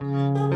Música